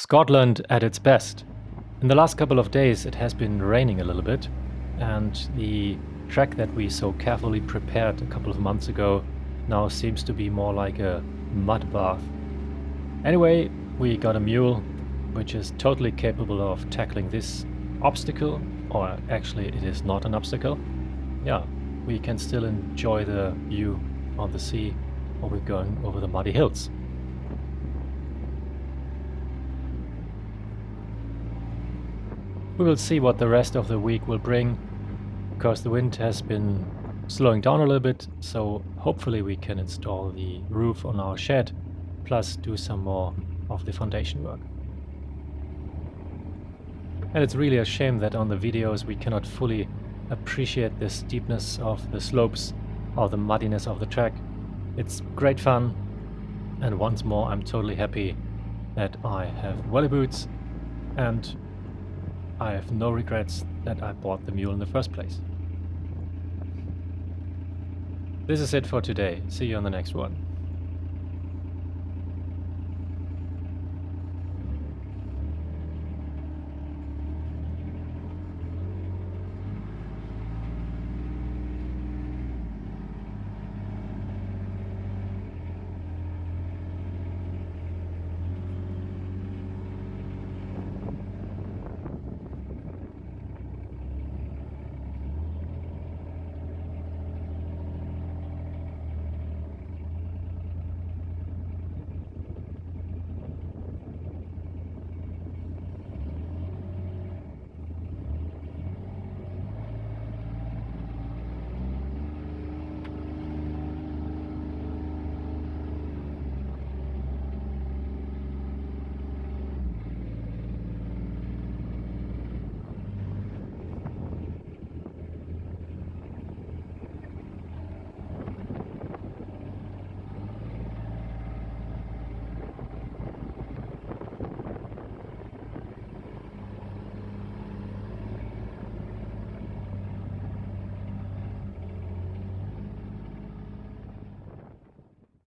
Scotland at its best. In the last couple of days it has been raining a little bit and the track that we so carefully prepared a couple of months ago now seems to be more like a mud bath. Anyway, we got a mule which is totally capable of tackling this obstacle, or actually it is not an obstacle. Yeah, we can still enjoy the view on the sea while we're going over the muddy hills. We will see what the rest of the week will bring, because the wind has been slowing down a little bit, so hopefully we can install the roof on our shed, plus do some more of the foundation work. And it's really a shame that on the videos we cannot fully appreciate the steepness of the slopes or the muddiness of the track. It's great fun, and once more I'm totally happy that I have welly boots and I have no regrets that I bought the mule in the first place. This is it for today. See you on the next one.